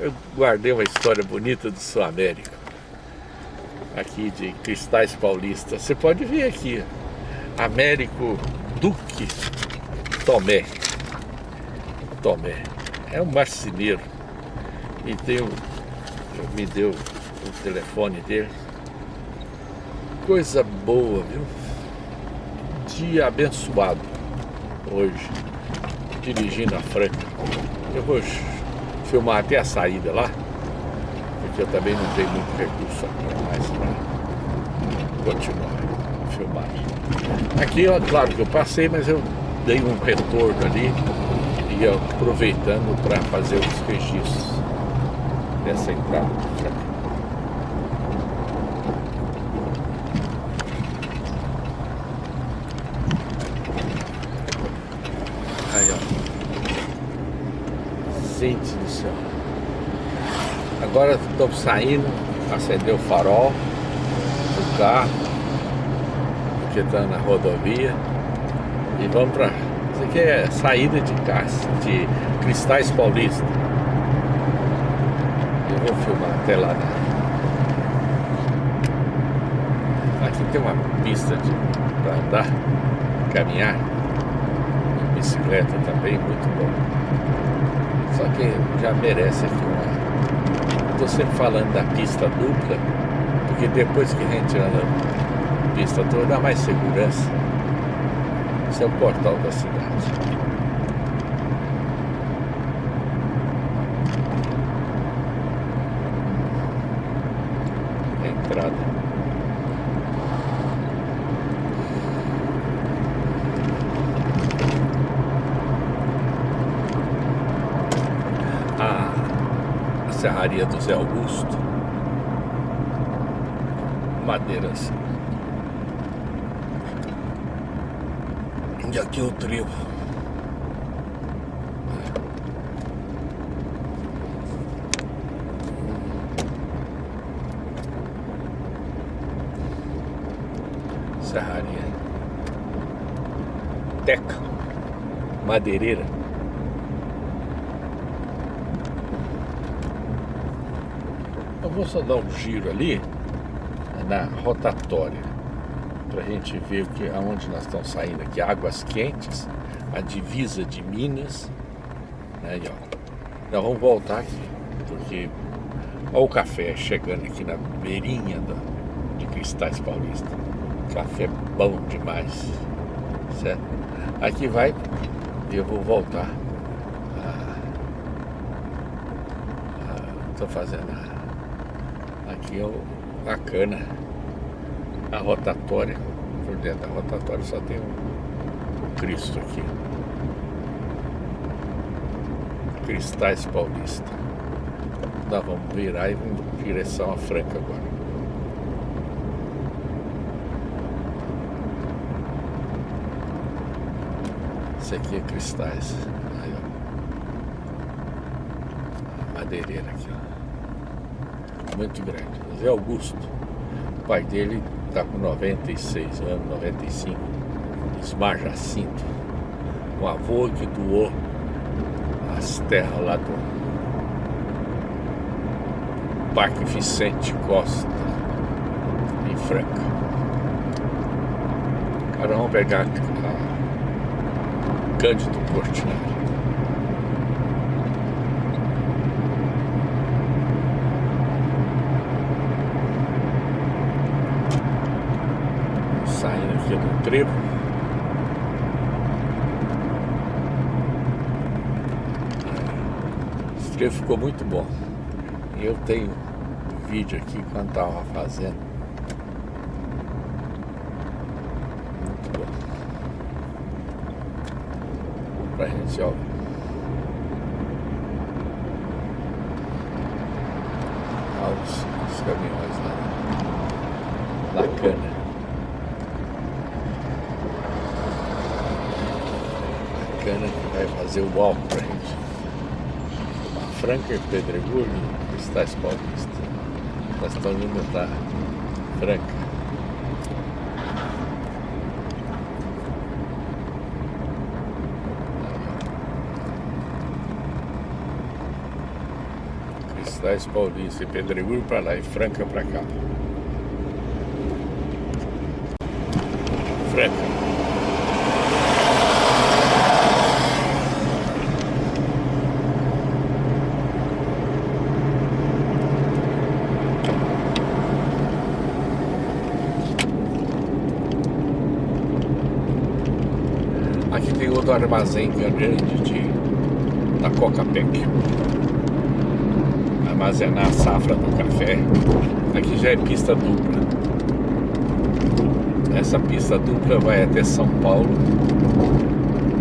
eu guardei uma história bonita do Sul América. Aqui de Cristais Paulistas. Você pode ver aqui. Américo Duque Tomé. Tomé. É um marceneiro. E tem um, me deu o telefone dele. Coisa boa, viu? Dia abençoado hoje, dirigindo a Franca. Eu vou filmar até a saída lá, porque eu também não tenho muito recurso mais para continuar a filmar. Aqui, ó, claro que eu passei, mas eu dei um retorno ali e aproveitando para fazer os registros dessa entrada. Aí, ó. Gente. Agora estamos saindo, acender o farol do carro, porque está na rodovia. E vamos para. Isso aqui é saída de, de Cristais Paulista. Eu vou filmar até lá. Aqui tem uma pista para andar, caminhar bicicleta também, muito bom. Só que já merece aqui uma... Estou sempre falando da pista dupla, porque depois que a gente anda na pista toda, dá mais segurança. Esse é o portal da cidade. entrada. Serraria do Zé Augusto. Madeiras. E aqui o trevo. Serraria. Teca. Madeireira. Eu vou só dar um giro ali na rotatória para a gente ver que, aonde nós estamos saindo aqui. Águas Quentes, a divisa de Minas. Né, ó. Nós vamos voltar aqui, porque olha o café chegando aqui na beirinha da, de Cristais Paulista. Café bom demais, certo? Aqui vai, eu vou voltar. Estou fazendo a aqui é o, a cana, a rotatória. Por dentro da rotatória só tem o, o Cristo aqui. Cristais Paulista. Nós vamos virar e vamos em direção à Franca agora. Esse aqui é Cristais. Aí, ó. Madeireira aqui, ó muito grande. Zé Augusto, o pai dele está com 96 anos, 95, Ismar Jacinto, um avô que doou as terras lá do Parque Vicente Costa, em Franca. Cara, vamos pegar a Cândido Portinari. Trevo. Esse trevo ficou muito bom. Eu tenho vídeo aqui quando estava fazendo. Muito bom. Pra gente, ó. Olha os, os caminhões lá. Bacana que vai fazer o walk pra gente. Franca Pedregulho, Cristais Paulista. Estamos indo da Franca. Cristais Paulista e Pedregulho para lá e Franca para cá. Franca. Aqui tem outro armazém grande de, da Coca-Pec. Armazenar a safra do café. Aqui já é pista dupla. Essa pista dupla vai até São Paulo.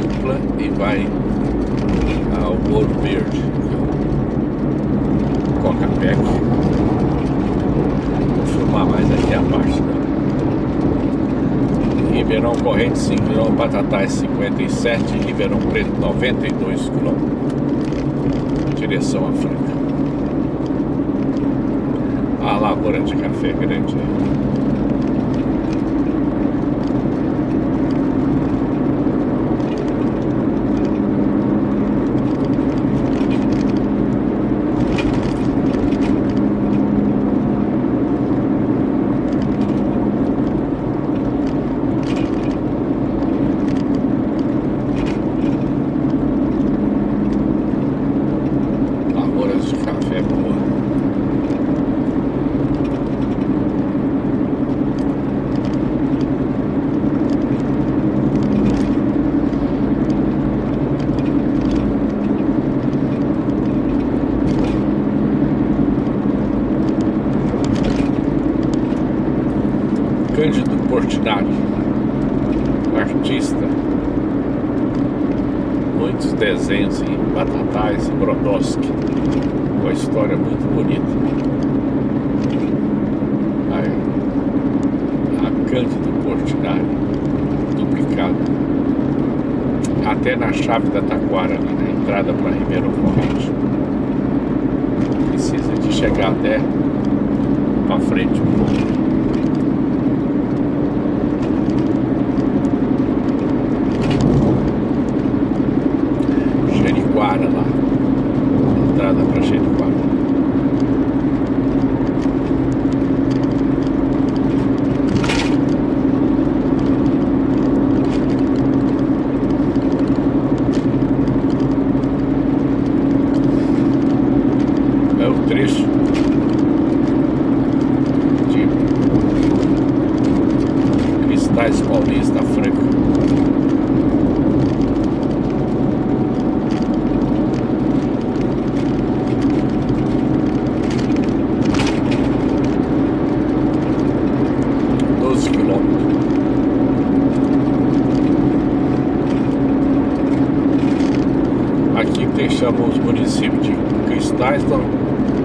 Dupla e vai ao Ouro Verde. Coca-Pec. Vou filmar mais aqui a parte da Ribeirão Corrente 5 km, Batatais 57, Ribeirão Preto 92 km. Direção à Franca. A lavoura de café grande aí. Cândido Portinari, artista, muitos desenhos em Batatais e Brodowski, uma história muito bonita. Aí, a Cândido Portinari, duplicado, até na chave da Taquara, ali na entrada para Ribeirão Corrente. Precisa de chegar até para frente um pouco. Jericoara lá. Entrada para Jericoara. É o trecho de Cristais Paulista Franca. Doze quilômetros. Aqui deixamos os municípios de Cristais estão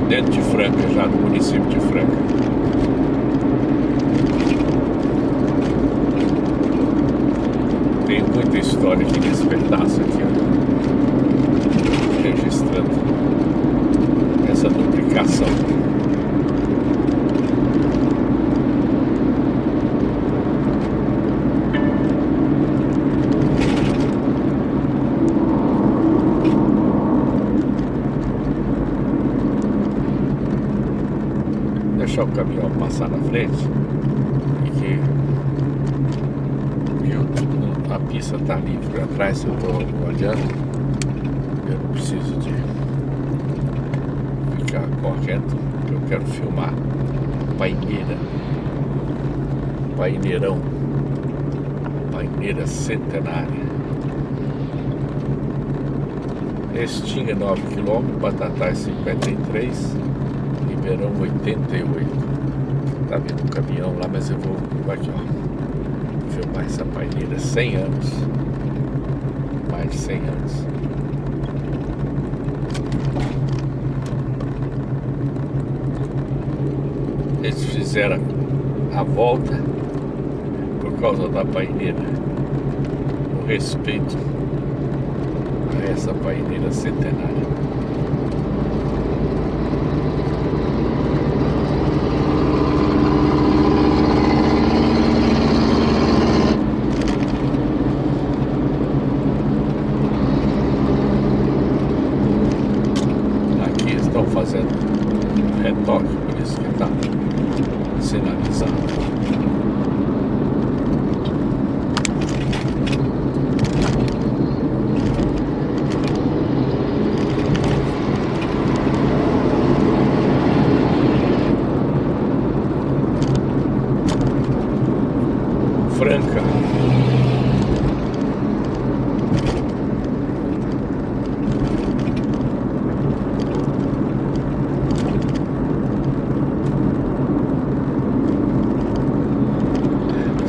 dentro de Franca, já do município de Franca. Tem história aqui nesse pedaço aqui, ó. Registrando essa duplicação. Deixar o caminhão passar na frente, porque eu, está livre para trás, eu estou olhando, eu não preciso de ficar correto, eu quero filmar paineira, paineirão, paineira centenária. Restinga 9 km, Batatais 53, Ribeirão 88. Tá vendo um caminhão lá, mas eu vou aqui, ó. Essa paineira 100 anos. Mais de 100 anos. Eles fizeram a volta por causa da paineira. O respeito a essa paineira centenária. Aqui estão fazendo retoque, por isso que está sinalizado. Franca.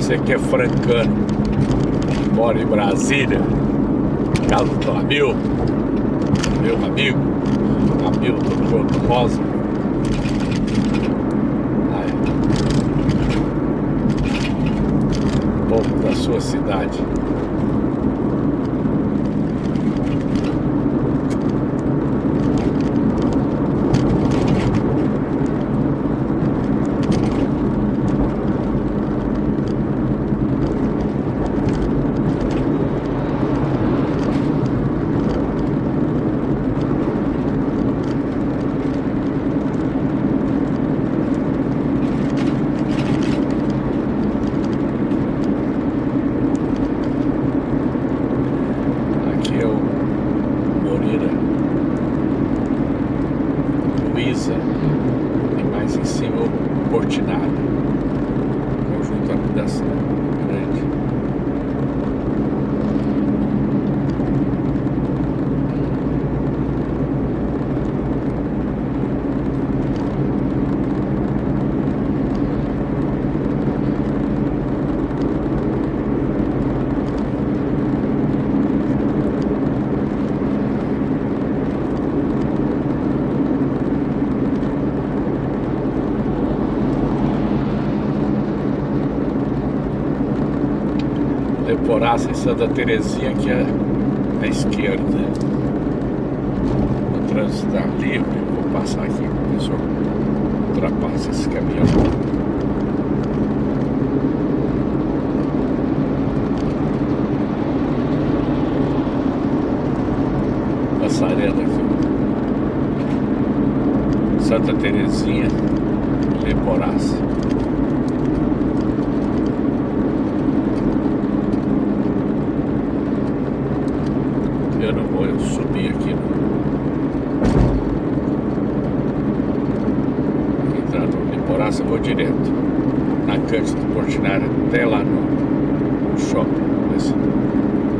Você que é francano, mora em Brasília, casa do Amil, meu amigo, do Porto Rosa. Aí. Povo da sua cidade. Aqui é o Moreira Luiza e mais em cima o Portinari. Conjunto habitação grande. Leporaça em Santa Terezinha que é à esquerda. O trânsito está livre, vou passar aqui, o pessoal ultrapassa esse caminhão. Passarela aqui. Santa Terezinha, Leporaça. Eu não vou eu subir aqui no entrada do Liporaça, eu vou direto na Cândido Portinari até lá no, shopping. Se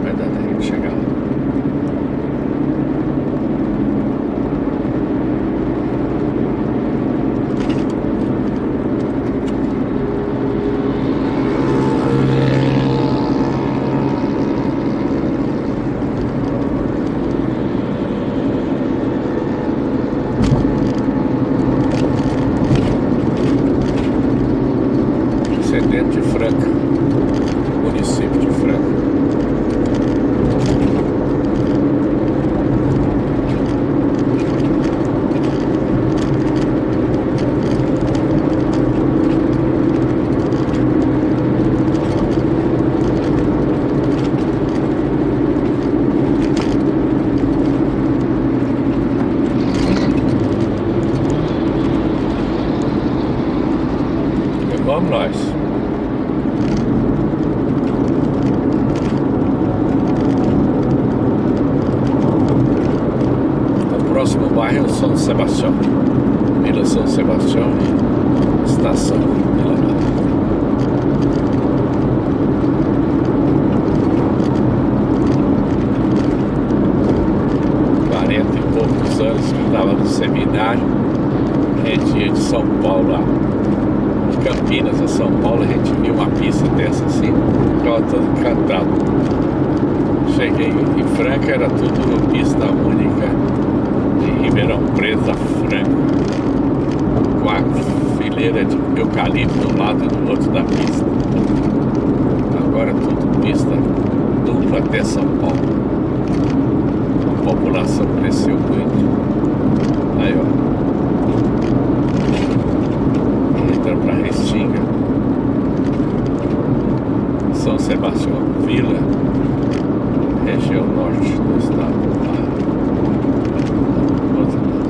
vai dar tempo de chegar lá. Isso é dentro de Franca, município de Franca. E vamos nós. O próximo bairro é São Sebastião. Vila São Sebastião e Estação Vila Nova. Poucos anos que estava no seminário, a gente ia de São Paulo lá de Campinas a São Paulo, a gente viu uma pista dessa assim, ficava todo encantado. Cheguei em Franca, era tudo pista única, Ribeirão Preto a Franca, com a fileira de eucalipto um lado e do outro da pista. Agora tudo pista dupla até São Paulo. A população cresceu muito. Aí, ó. entra para Restinga, São Sebastião, Vila, região norte do estado. Lá. Outro lado.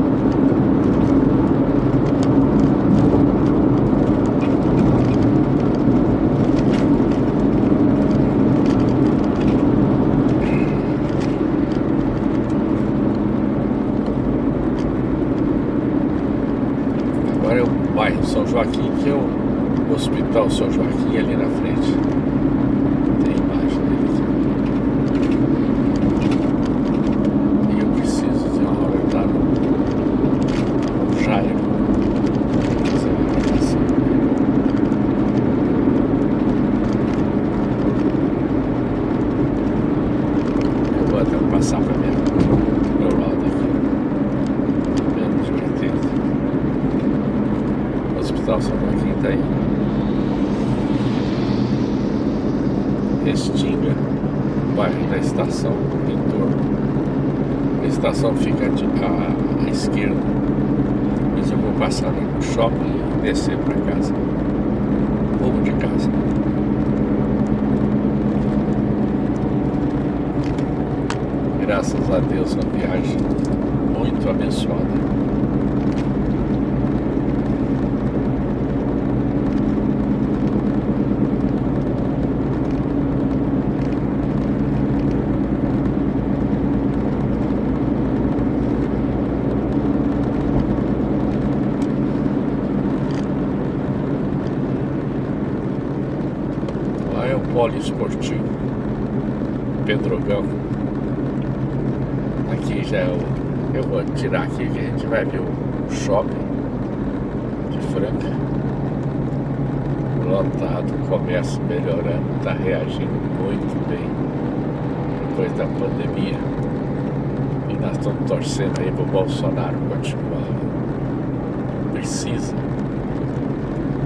Agora é o bairro Joaquim, que é o Hospital São Joaquim ali na frente. Tem imagem dele aqui. E eu preciso de uma hora estar no Jairo. Fazer uma gravação. Eu vou até passar para minha meu lado aqui. Menos de 80. O Hospital São Joaquim está aí. Restinga, bairro da estação, entorno. A estação fica à, à esquerda. Mas eu vou passar no shopping e descer para casa. Rumo de casa. Graças a Deus, uma viagem muito abençoada. Lá é o poliesportivo Pedrogão. Aqui já é o. Eu vou tirar aqui que a gente vai ver o shopping de Franca. Lotado, comércio melhorando, está reagindo muito bem depois da pandemia. E nós estamos torcendo aí para o Bolsonaro continuar. Precisa.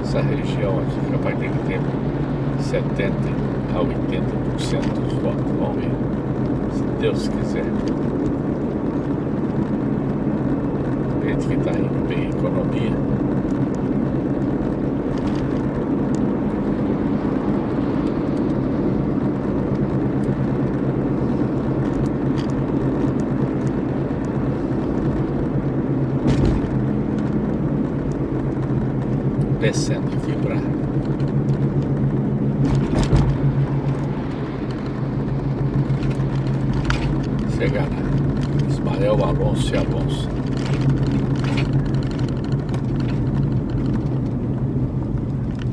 Essa região aqui é capaz de ter 70 a 80% dos votos. Vamos ver. Se Deus quiser. Gente que está indo bem a economia.